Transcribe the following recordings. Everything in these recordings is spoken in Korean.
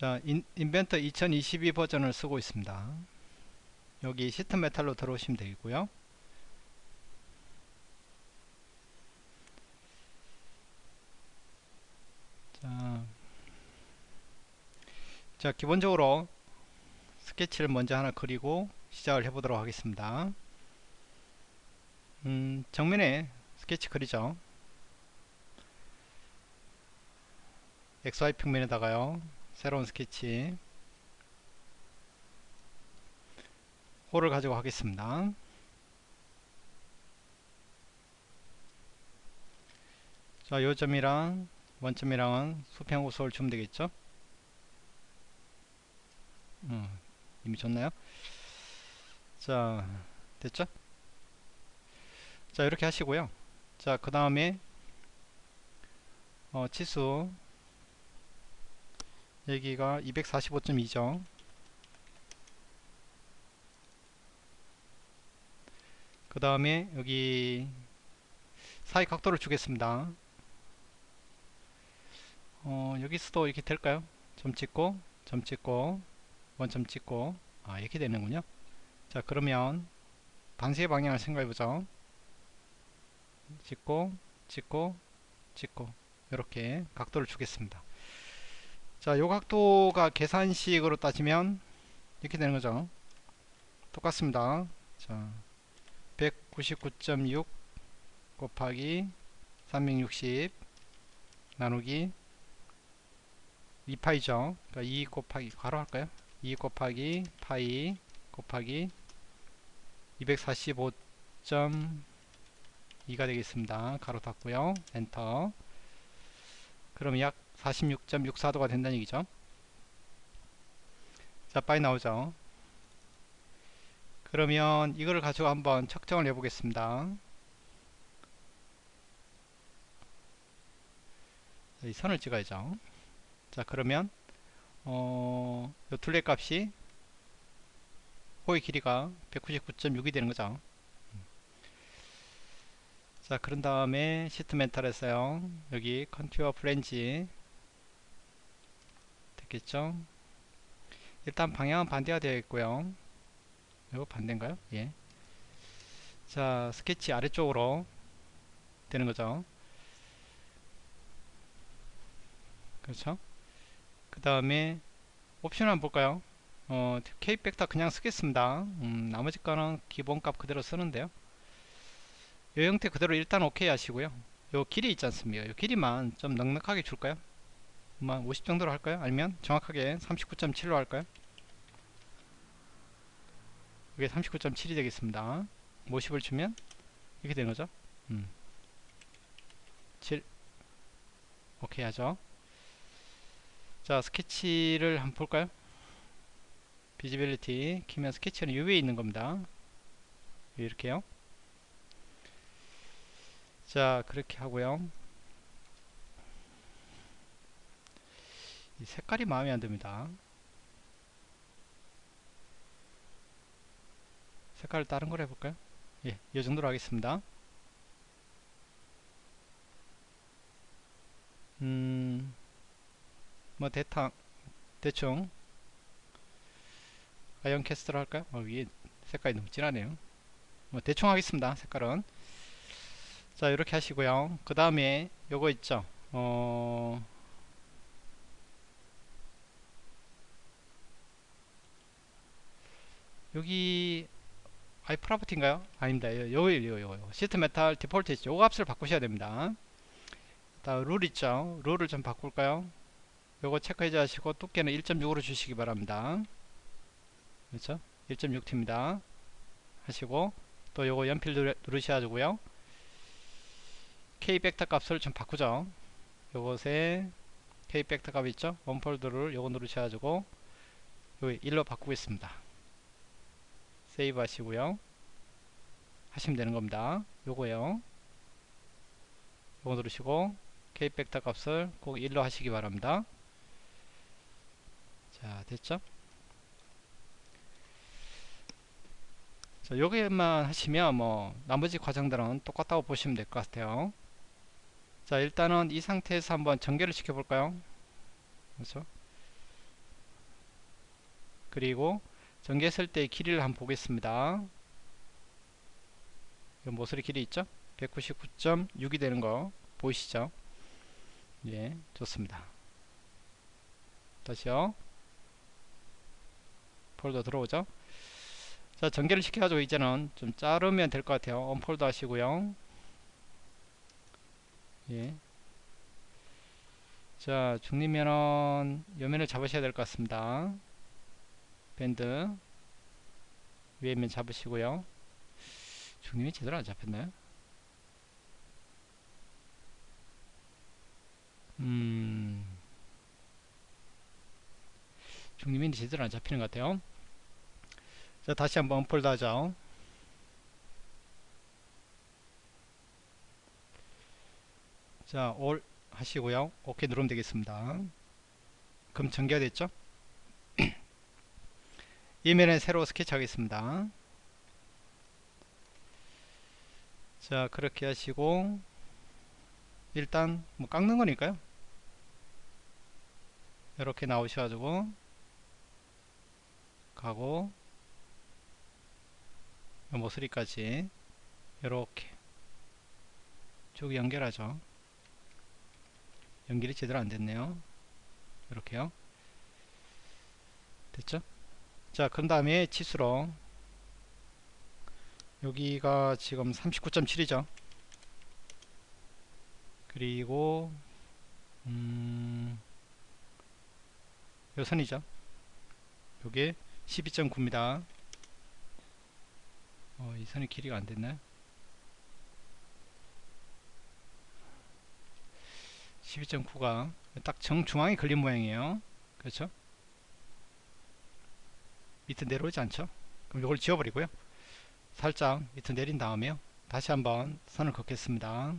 자, 인, Inventor 2022 버전을 쓰고 있습니다. 여기 sheet metal로 들어오시면 되고요. 자, 자, 기본적으로 스케치를 먼저 하나 그리고 시작을 해보도록 하겠습니다. 음, 정면에 스케치 그리죠. XY 평면에다가요. 새로운 스케치 홀을 가지고 하겠습니다. 자, 요 점이랑 원점이랑은 수평 호수를 주면 되겠죠? 음, 이미 줬나요? 자, 됐죠? 자, 이렇게 하시고요. 자, 그 다음에 어, 치수 여기가 245.2죠. 그 다음에 여기 사이 각도를 주겠습니다. 어, 여기서도 이렇게 될까요? 점 찍고, 점 찍고, 원점 찍고, 아, 이렇게 되는군요. 자, 그러면 반시의 방향을 생각해보죠. 찍고, 찍고, 찍고, 이렇게 각도를 주겠습니다. 자, 요 각도가 계산식으로 따지면 이렇게 되는 거죠. 똑같습니다. 자, 199.6 곱하기 360 나누기 2파이죠. 그러니까 2 곱하기 가로 할까요? 2 곱하기 파이 곱하기 245.2가 되겠습니다. 가로 닫고요. 엔터. 그럼 약 46.64도가 된다는 얘기죠. 자, 빨리 나오죠. 그러면 이거를 가지고 한번 측정을 해 보겠습니다. 이 선을 찍어야죠. 자, 그러면 어, 요 둘레 값이 호의 길이가 199.6이 되는 거죠. 자, 그런 다음에 sheet metal에서요. 여기 contour flange 됐겠죠? 일단 방향은 반대가 되어 있고요. 이거 반대인가요? 예. 자, 스케치 아래쪽으로 되는 거죠. 그렇죠? 그 다음에 옵션 한번 볼까요? 어, K 벡터 그냥 쓰겠습니다. 음, 나머지 거는 기본값 그대로 쓰는데요. 이 형태 그대로 일단 오케이 하시고요. 요 길이 있지 않습니까? 요 길이만 좀 넉넉하게 줄까요? 뭐50 정도로 할까요? 아니면 정확하게 39.7로 할까요? 이게 39.7이 되겠습니다. 50을 주면 이렇게 되는 거죠. 음. 7 오케이 하죠. 자 스케치를 한번 볼까요? 비지빌리티 키면 스케치는 요 위에 있는 겁니다. 이렇게요. 자 그렇게 하고요. 이 색깔이 마음에 안 듭니다. 색깔을 다른 걸 해볼까요? 예, 이 정도로 하겠습니다. 음, 뭐 대탕 대충 아이언 캐스트로 할까요? 어, 위에 색깔이 너무 진하네요. 뭐 대충 하겠습니다. 색깔은 자 이렇게 하시고요. 그 다음에 요거 있죠. 어 여기 iProperty인가요? 아닙니다. 요, 요, 요, 요, sheet metal default 있죠. 요 값을 바꾸셔야 됩니다. 다음 룰 있죠. 룰을 좀 바꿀까요? 요거 체크해 주시고 두께는 1.6으로 주시기 바랍니다. 그렇죠? 1.6T입니다. 하시고 또 요거 연필 누르셔야 되고요. K factor 값을 좀 바꾸죠. 요것에 K factor 값 있죠? unfold 룰 요거 누르셔야 되고 여기 1로 바꾸겠습니다. 세이브 하시고요. 하시면 되는 겁니다. 요거요. 요거 누르시고 K벡터 값을 꼭 1로 하시기 바랍니다. 자 됐죠? 자 여기만 하시면 뭐 나머지 과정들은 똑같다고 보시면 될 것 같아요. 자 일단은 이 상태에서 한번 전개를 시켜 볼까요? 그렇죠? 그리고 전개했을 때 길이를 한번 보겠습니다. 이 모서리 길이 있죠? 199.6이 되는 거 보이시죠? 예 좋습니다. 다시요. 폴더 들어오죠? 자 전개를 시켜가지고 이제는 좀 자르면 될 것 같아요. 언폴더 하시고요. 예. 자 중립면은 요면을 잡으셔야 될 것 같습니다 밴드 위에 면 잡으시고요 중립이 제대로 안 잡혔나요 음 중립이 제대로 안 잡히는 것 같아요 자 다시 한번 언폴드 하죠 자, 올 하시고요. 오케이 누르면 되겠습니다. 그럼 전개가 됐죠? 이면에 새로 스케치 하겠습니다. 자, 그렇게 하시고 일단 뭐 깎는 거니까요. 이렇게 나오셔가지고 가고 모서리까지 이렇게 쭉 연결하죠. 연결이 제대로 안 됐네요. 이렇게요. 됐죠? 자, 그 다음에 치수로 여기가 지금 39.7이죠. 그리고 음, 요 선이죠. 요게 12.9입니다. 어, 이 선이 길이가 안 됐나요? 12.9가 딱 정중앙에 걸린 모양이에요 그렇죠 밑에 내려오지 않죠? 그럼 이걸 지워버리고요. 살짝 밑에 내린 다음에요. 다시 한번 선을 긋겠습니다.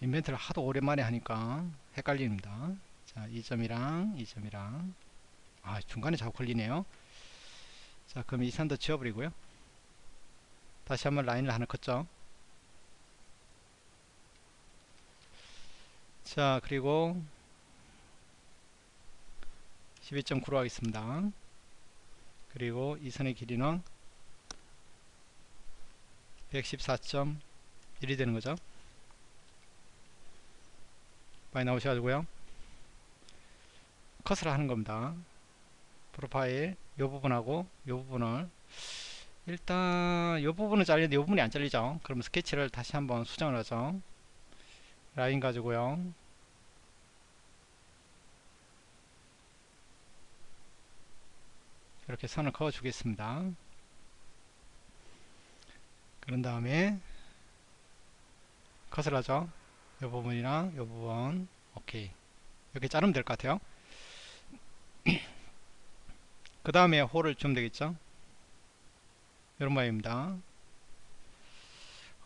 인벤트를 하도 오랜만에 하니까 헷갈립니다. 자 2점이랑 2점이랑. 아 중간에 자꾸 걸리네요. 자 그럼 이 선도 지워버리고요. 다시 한번 라인을 하나 긋죠? 자 그리고 12.9로 하겠습니다. 그리고 이 선의 길이는 114.1이 되는 거죠. 많이 나오셔가지고요. 컷을 하는 겁니다. 프로파일 이 부분하고 이 부분을 일단 이 부분은 잘리는데 이 부분이 안 잘리죠. 그럼 스케치를 다시 한번 수정을 하죠. 라인 가지고요 이렇게 선을 그어 주겠습니다. 그런 다음에 컷을 하죠 이 부분이랑 이 부분. 오케이. 이렇게 자르면 될 것 같아요. 그 다음에 홀을 주면 되겠죠? 이런 모양입니다.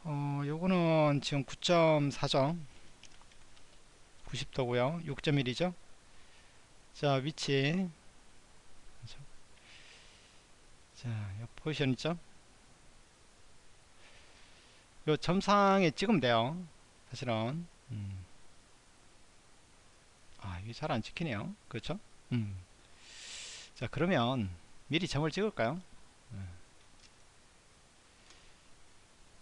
어, 요거는 지금 9.4죠? 90도고요. 6.1이죠? 자 위치 자, 요 포지션 있죠? 요 점상에 찍으면 돼요. 사실은. 음. 아, 이게 잘 안 찍히네요. 그렇죠? 음. 자, 그러면 미리 점을 찍을까요? 음.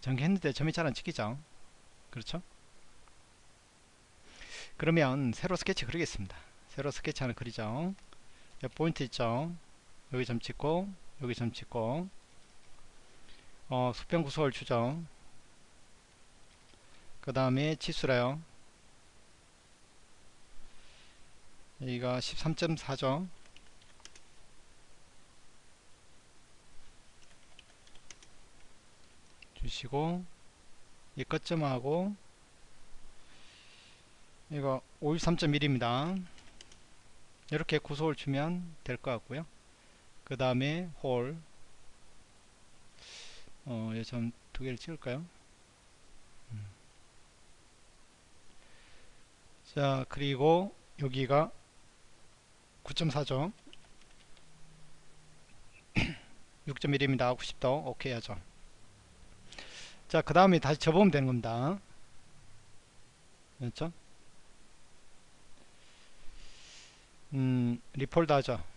전개했는데 점이 잘 안 찍히죠? 그렇죠? 그러면 새로 스케치 그리겠습니다. 새로 스케치 하나 그리죠. 포인트 있죠? 여기 점 찍고 여기 점 찍고. 어, 수평 구속을 주죠 그 다음에 치수래요. 여기가 13.4죠. 주시고 이 끝점하고 이거 53.1입니다. 이렇게 구속을 주면 될 것 같고요 그 다음에 홀 어, 점두 개를 찍을까요? 음. 자 그리고 여기가 9.4죠 6.1입니다 90도 오케이 하죠 자 그 다음에 다시 접으면 되는 겁니다 그렇죠 음, 리폴드 하죠.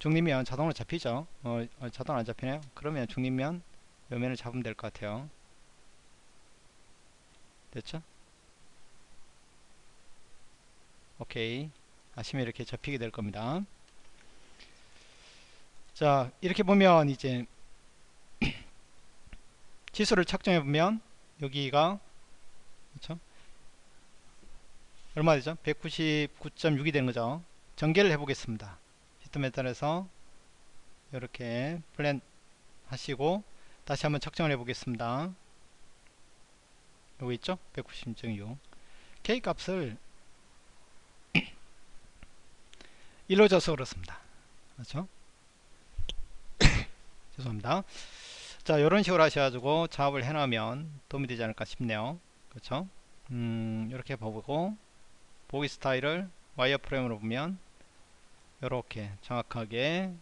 중립면 자동으로 잡히죠. 어, 어, 자동 안 잡히네요. 그러면 중립면 요면을 잡으면 될 것 같아요. 됐죠? 오케이. 아시면 이렇게 접히게 될 겁니다. 자, 이렇게 보면 이제 지수를 측정해 보면 여기가 그렇죠? 얼마 되죠? 199.6이 되는 거죠. 전개를 해 보겠습니다. 시트메탈에서 이렇게 플랜 하시고 다시 한번 측정을 해 보겠습니다. 여기 있죠? 190.6 K 값을 1로 줘서 그렇습니다. 그렇죠? 죄송합니다. 자, 이런 식으로 하셔가지고 작업을 해놓으면 도움이 되지 않을까 싶네요. 그렇죠? 음, 이렇게 보고 보기 스타일을 와이어 프레임으로 보면 이렇게 정확하게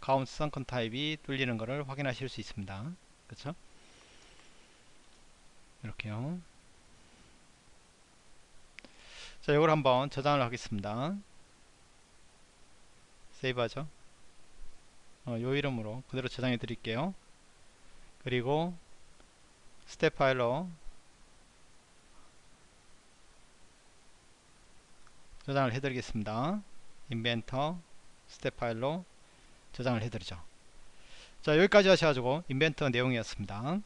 가운스 선컨 타입이 뚫리는 것을 확인하실 수 있습니다. 그렇죠? 이렇게요. 자, 이걸 한번 저장을 하겠습니다. 세이브하죠. 어, 요 이름으로 그대로 저장해 드릴게요. 그리고 스텝 파일로 저장을 해 드리겠습니다. 인벤터 스텝 파일로 저장을 해 드리죠. 자, 여기까지 하셔가지고 인벤터 내용이었습니다.